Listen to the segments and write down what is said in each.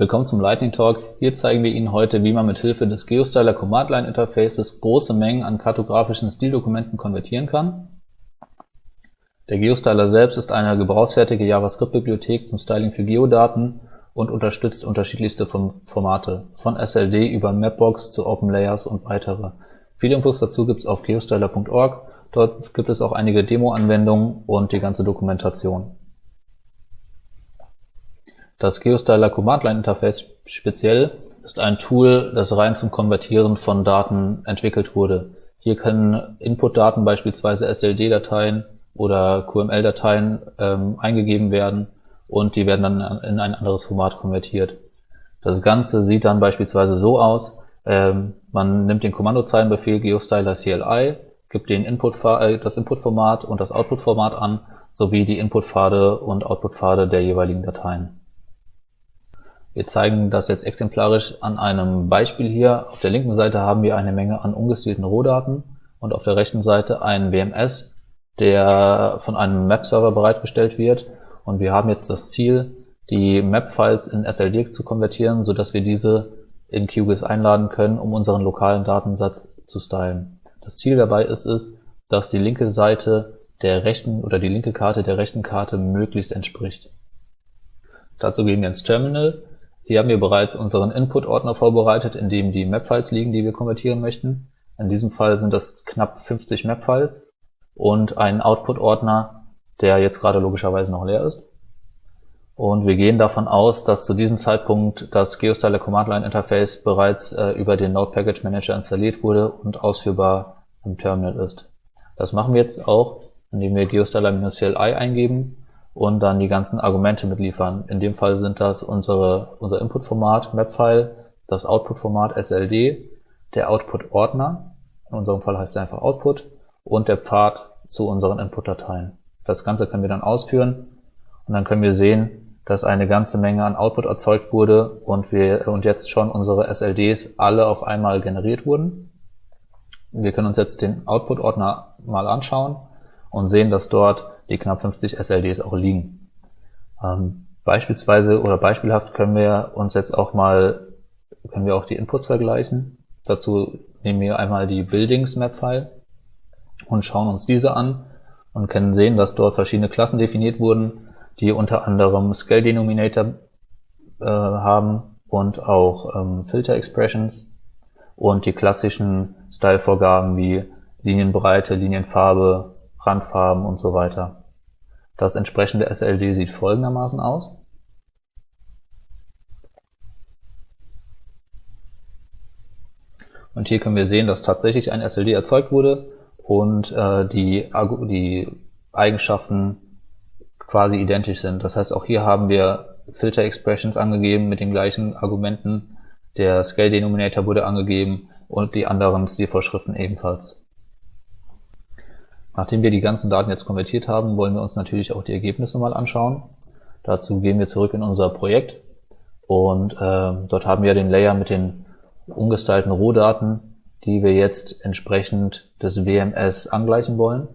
Willkommen zum Lightning Talk. Hier zeigen wir Ihnen heute, wie man mit Hilfe des GeoStyler Command Line Interfaces große Mengen an kartografischen Stildokumenten konvertieren kann. Der GeoStyler selbst ist eine gebrauchsfertige JavaScript-Bibliothek zum Styling für Geodaten und unterstützt unterschiedlichste Formate, von SLD über Mapbox zu OpenLayers und weitere. Viele Infos dazu gibt es auf geostyler.org. Dort gibt es auch einige Demo-Anwendungen und die ganze Dokumentation. Das GeoStyler Command Line Interface speziell ist ein Tool, das rein zum Konvertieren von Daten entwickelt wurde. Hier können Input-Daten, beispielsweise SLD-Dateien oder QML-Dateien ähm, eingegeben werden und die werden dann in ein anderes Format konvertiert. Das Ganze sieht dann beispielsweise so aus, ähm, man nimmt den Kommandozeilenbefehl geostyler CLI, gibt den Input, äh, das Inputformat und das Outputformat an, sowie die Inputpfade und Outputpfade der jeweiligen Dateien. Wir zeigen das jetzt exemplarisch an einem Beispiel hier. Auf der linken Seite haben wir eine Menge an ungestilten Rohdaten und auf der rechten Seite einen WMS, der von einem Map-Server bereitgestellt wird. Und wir haben jetzt das Ziel, die Map-Files in SLD zu konvertieren, so dass wir diese in QGIS einladen können, um unseren lokalen Datensatz zu stylen. Das Ziel dabei ist es, dass die linke Seite der rechten oder die linke Karte der rechten Karte möglichst entspricht. Dazu gehen wir ins Terminal hier haben wir bereits unseren Input-Ordner vorbereitet, in dem die Map-Files liegen, die wir konvertieren möchten. In diesem Fall sind das knapp 50 Map-Files und ein Output-Ordner, der jetzt gerade logischerweise noch leer ist. Und wir gehen davon aus, dass zu diesem Zeitpunkt das GeoStyler Command Line Interface bereits äh, über den Node Package Manager installiert wurde und ausführbar im Terminal ist. Das machen wir jetzt auch, indem wir geostyler-cli eingeben und dann die ganzen Argumente mitliefern. In dem Fall sind das unsere, unser Input-Format Mapfile, das Output-Format SLD, der Output-Ordner, in unserem Fall heißt er einfach Output, und der Pfad zu unseren Input-Dateien. Das Ganze können wir dann ausführen und dann können wir sehen, dass eine ganze Menge an Output erzeugt wurde und wir und jetzt schon unsere SLDs alle auf einmal generiert wurden. Wir können uns jetzt den Output-Ordner mal anschauen und sehen, dass dort die knapp 50 SLDs auch liegen. Ähm, beispielsweise oder beispielhaft können wir uns jetzt auch mal, können wir auch die Inputs vergleichen. Dazu nehmen wir einmal die Buildings Map File und schauen uns diese an und können sehen, dass dort verschiedene Klassen definiert wurden, die unter anderem Scale Denominator äh, haben und auch ähm, Filter Expressions und die klassischen Style-Vorgaben wie Linienbreite, Linienfarbe, Randfarben und so weiter. Das entsprechende SLD sieht folgendermaßen aus. Und hier können wir sehen, dass tatsächlich ein SLD erzeugt wurde und äh, die, die Eigenschaften quasi identisch sind. Das heißt, auch hier haben wir Filter Expressions angegeben mit den gleichen Argumenten. Der Scale Denominator wurde angegeben und die anderen Stilvorschriften ebenfalls. Nachdem wir die ganzen Daten jetzt konvertiert haben, wollen wir uns natürlich auch die Ergebnisse mal anschauen. Dazu gehen wir zurück in unser Projekt und äh, dort haben wir den Layer mit den ungestylten Rohdaten, die wir jetzt entsprechend des WMS angleichen wollen.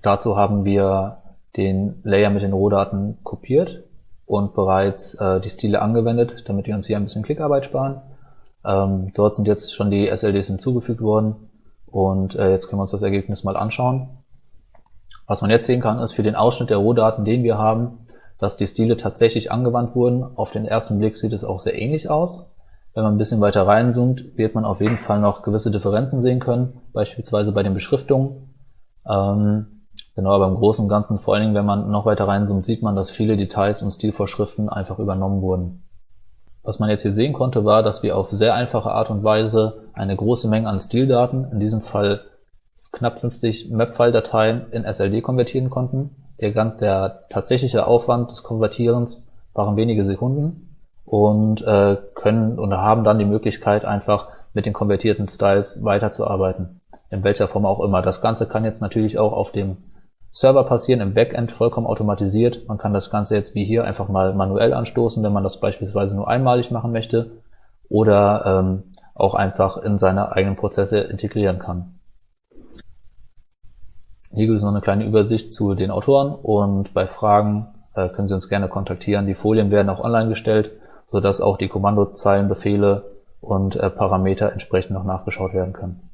Dazu haben wir den Layer mit den Rohdaten kopiert und bereits äh, die Stile angewendet, damit wir uns hier ein bisschen Klickarbeit sparen. Ähm, dort sind jetzt schon die SLDs hinzugefügt worden und äh, jetzt können wir uns das Ergebnis mal anschauen. Was man jetzt sehen kann, ist für den Ausschnitt der Rohdaten, den wir haben, dass die Stile tatsächlich angewandt wurden. Auf den ersten Blick sieht es auch sehr ähnlich aus. Wenn man ein bisschen weiter reinzoomt, wird man auf jeden Fall noch gewisse Differenzen sehen können, beispielsweise bei den Beschriftungen. Ähm, genau, aber im Großen und Ganzen, vor allen Dingen, wenn man noch weiter reinzoomt, sieht man, dass viele Details und Stilvorschriften einfach übernommen wurden. Was man jetzt hier sehen konnte, war, dass wir auf sehr einfache Art und Weise eine große Menge an Stildaten, in diesem Fall knapp 50 Mapfile-Dateien in SLD konvertieren konnten. Der, der tatsächliche Aufwand des Konvertierens waren wenige Sekunden und äh, können und haben dann die Möglichkeit, einfach mit den konvertierten Styles weiterzuarbeiten. In welcher Form auch immer. Das Ganze kann jetzt natürlich auch auf dem Server passieren im Backend vollkommen automatisiert. Man kann das Ganze jetzt wie hier einfach mal manuell anstoßen, wenn man das beispielsweise nur einmalig machen möchte oder ähm, auch einfach in seine eigenen Prozesse integrieren kann. Hier gibt es noch eine kleine Übersicht zu den Autoren und bei Fragen äh, können Sie uns gerne kontaktieren. Die Folien werden auch online gestellt sodass auch die Kommandozeilenbefehle und äh, Parameter entsprechend noch nachgeschaut werden können.